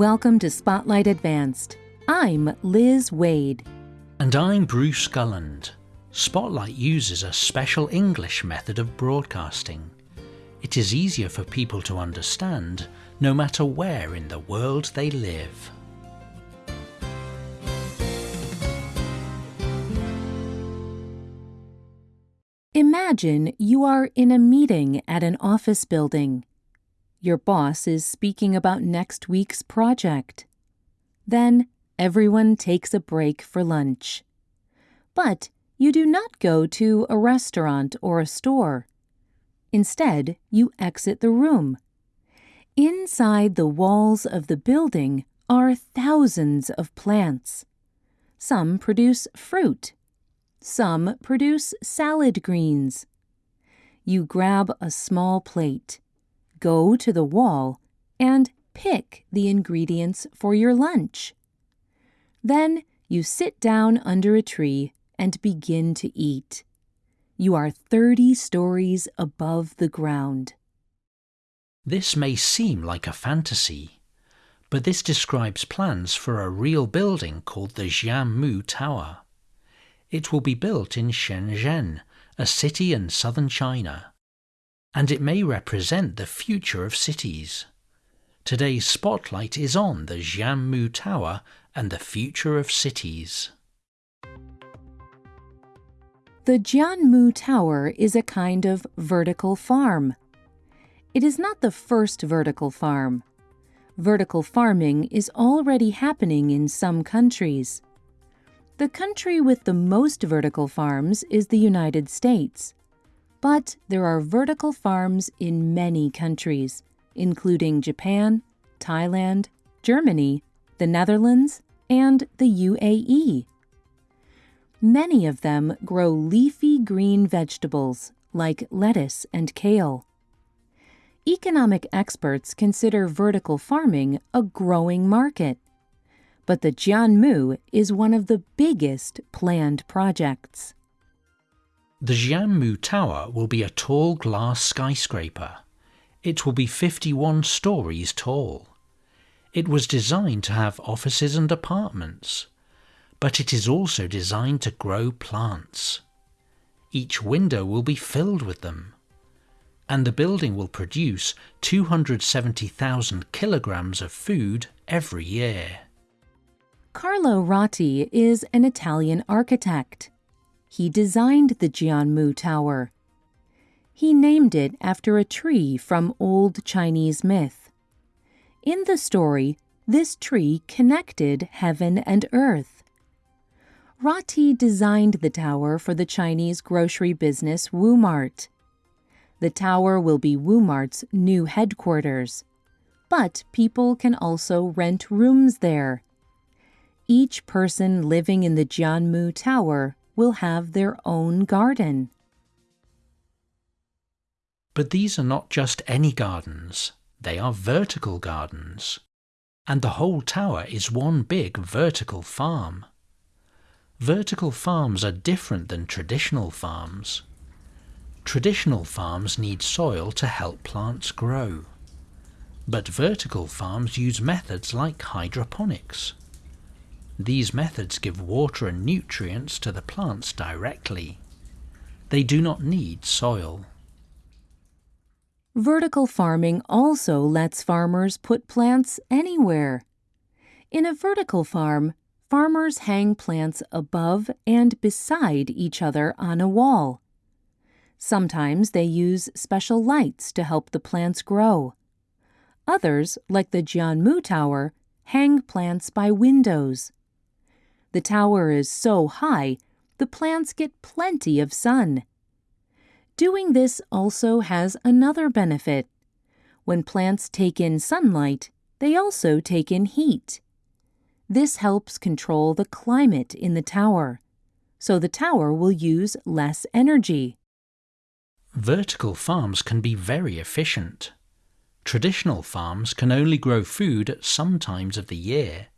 Welcome to Spotlight Advanced. I'm Liz Waid. And I'm Bruce Gulland. Spotlight uses a special English method of broadcasting. It is easier for people to understand no matter where in the world they live. Imagine you are in a meeting at an office building. Your boss is speaking about next week's project. Then everyone takes a break for lunch. But you do not go to a restaurant or a store. Instead, you exit the room. Inside the walls of the building are thousands of plants. Some produce fruit. Some produce salad greens. You grab a small plate go to the wall and pick the ingredients for your lunch. Then you sit down under a tree and begin to eat. You are 30 stories above the ground. This may seem like a fantasy, but this describes plans for a real building called the Jianmu Tower. It will be built in Shenzhen, a city in southern China and it may represent the future of cities. Today's spotlight is on the Jianmu Tower and the future of cities. The Jianmu Tower is a kind of vertical farm. It is not the first vertical farm. Vertical farming is already happening in some countries. The country with the most vertical farms is the United States. But there are vertical farms in many countries, including Japan, Thailand, Germany, the Netherlands, and the UAE. Many of them grow leafy green vegetables like lettuce and kale. Economic experts consider vertical farming a growing market. But the Jianmu is one of the biggest planned projects. The Jianmu Tower will be a tall glass skyscraper. It will be 51 stories tall. It was designed to have offices and apartments, but it is also designed to grow plants. Each window will be filled with them, and the building will produce 270,000 kilograms of food every year. Carlo Ratti is an Italian architect. He designed the Jianmu Tower. He named it after a tree from old Chinese myth. In the story, this tree connected heaven and earth. Ratti designed the tower for the Chinese grocery business Wu-Mart. The tower will be Wu-Mart's new headquarters. But people can also rent rooms there. Each person living in the Jianmu Tower will have their own garden. But these are not just any gardens, they are vertical gardens. And the whole tower is one big vertical farm. Vertical farms are different than traditional farms. Traditional farms need soil to help plants grow. But vertical farms use methods like hydroponics. These methods give water and nutrients to the plants directly. They do not need soil. Vertical farming also lets farmers put plants anywhere. In a vertical farm, farmers hang plants above and beside each other on a wall. Sometimes they use special lights to help the plants grow. Others, like the Jianmu Tower, hang plants by windows. The tower is so high, the plants get plenty of sun. Doing this also has another benefit. When plants take in sunlight, they also take in heat. This helps control the climate in the tower, so the tower will use less energy. Vertical farms can be very efficient. Traditional farms can only grow food at some times of the year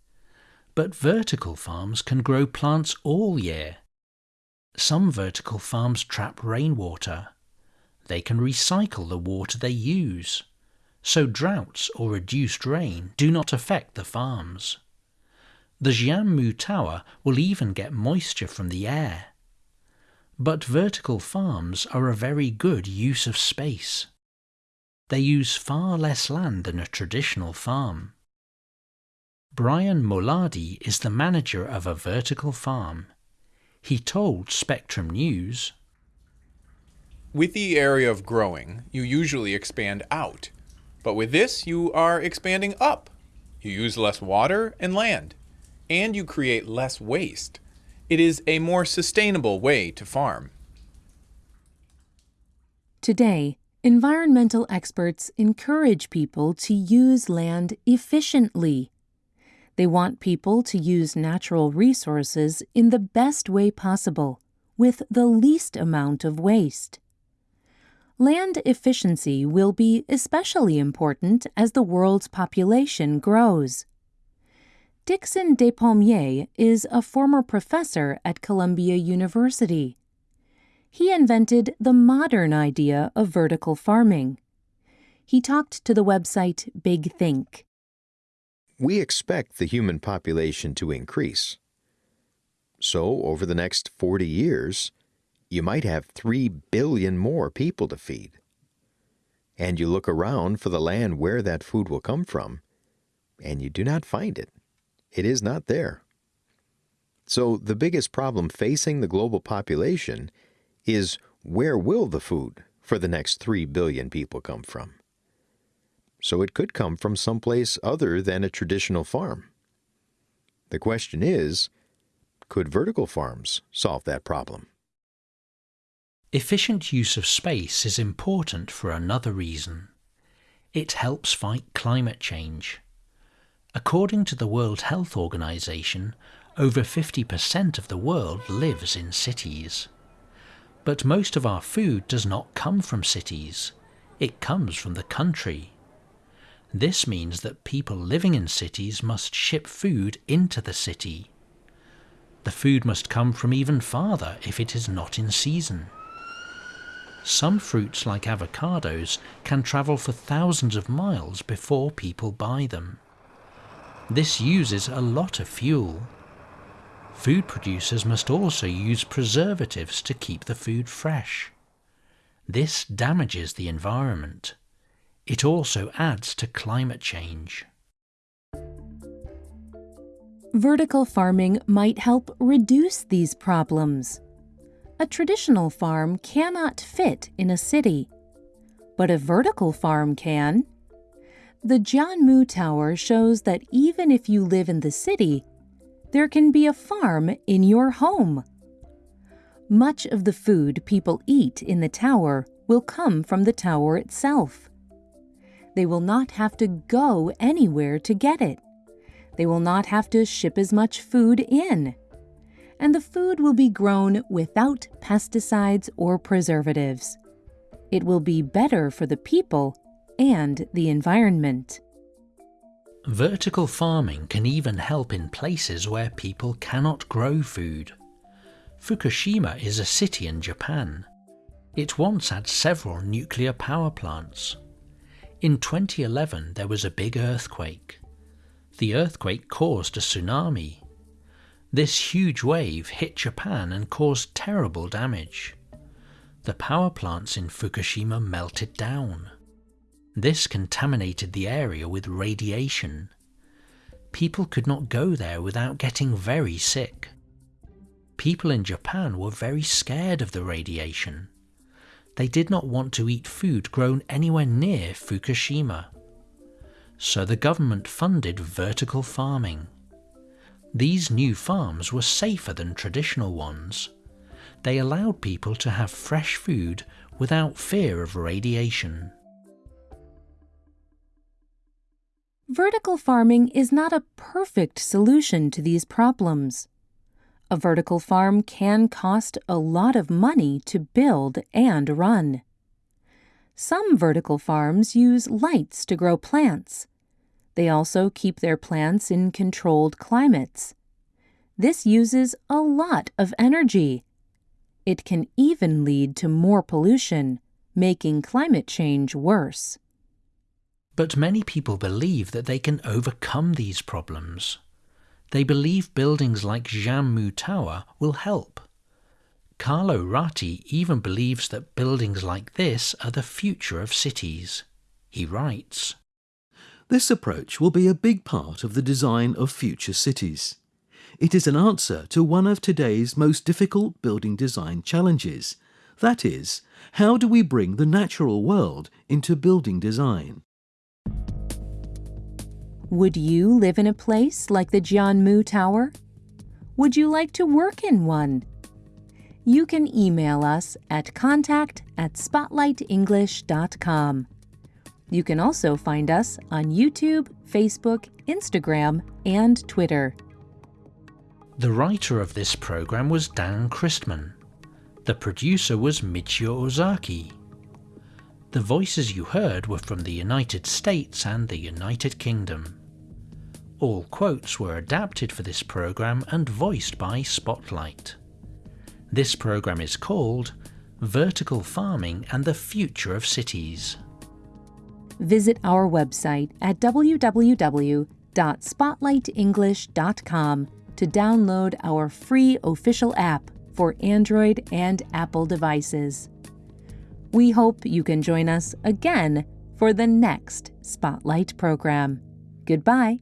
but vertical farms can grow plants all year. Some vertical farms trap rainwater. They can recycle the water they use. so droughts or reduced rain do not affect the farms. The Jianmu Tower will even get moisture from the air. But vertical farms are a very good use of space. They use far less land than a traditional farm. Brian Moladi is the manager of a vertical farm. He told Spectrum News With the area of growing, you usually expand out. But with this, you are expanding up. You use less water and land, and you create less waste. It is a more sustainable way to farm. Today, environmental experts encourage people to use land efficiently. They want people to use natural resources in the best way possible, with the least amount of waste. Land efficiency will be especially important as the world's population grows. Dickson Despommier is a former professor at Columbia University. He invented the modern idea of vertical farming. He talked to the website Big Think. We expect the human population to increase. So, over the next 40 years, you might have 3 billion more people to feed. And you look around for the land where that food will come from, and you do not find it. It is not there. So the biggest problem facing the global population is where will the food for the next 3 billion people come from? So it could come from someplace other than a traditional farm. The question is, could vertical farms solve that problem? Efficient use of space is important for another reason. It helps fight climate change. According to the World Health Organization, over 50% of the world lives in cities. But most of our food does not come from cities. It comes from the country. This means that people living in cities must ship food into the city. The food must come from even farther if it is not in season. Some fruits, like avocados, can travel for thousands of miles before people buy them. This uses a lot of fuel. Food producers must also use preservatives to keep the food fresh. This damages the environment. It also adds to climate change. Vertical farming might help reduce these problems. A traditional farm cannot fit in a city, but a vertical farm can. The John Jianmu Tower shows that even if you live in the city, there can be a farm in your home. Much of the food people eat in the tower will come from the tower itself. They will not have to go anywhere to get it. They will not have to ship as much food in and the food will be grown without pesticides or preservatives. It will be better for the people and the environment. Vertical farming can even help in places where people cannot grow food. Fukushima is a city in Japan. It once had several nuclear power plants. In 2011 there was a big earthquake. The earthquake caused a tsunami this huge wave hit Japan and caused terrible damage. The power plants in Fukushima melted down. This contaminated the area with radiation. People could not go there without getting very sick. People in Japan were very scared of the radiation. They did not want to eat food grown anywhere near Fukushima. So the government funded vertical farming. These new farms were safer than traditional ones. They allowed people to have fresh food without fear of radiation. Vertical farming is not a perfect solution to these problems. A vertical farm can cost a lot of money to build and run. Some vertical farms use lights to grow plants, they also keep their plants in controlled climates. This uses a lot of energy. It can even lead to more pollution, making climate change worse. But many people believe that they can overcome these problems. They believe buildings like Jianmu Tower will help. Carlo Ratti even believes that buildings like this are the future of cities. He writes, This approach will be a big part of the design of future cities. It is an answer to one of today's most difficult building design challenges. That is, how do we bring the natural world into building design? Would you live in a place like the Jianmu Tower? Would you like to work in one? You can email us at contact at spotlightenglish.com. You can also find us on YouTube, Facebook, Instagram, and Twitter. The writer of this program was Dan Christman. The producer was Michio Ozaki. The voices you heard were from the United States and the United Kingdom. All quotes were adapted for this program and voiced by Spotlight. This program is called Vertical Farming and the Future of Cities. Visit our website at www.spotlightenglish.com to download our free official app for Android and Apple devices. We hope you can join us again for the next Spotlight program. Goodbye.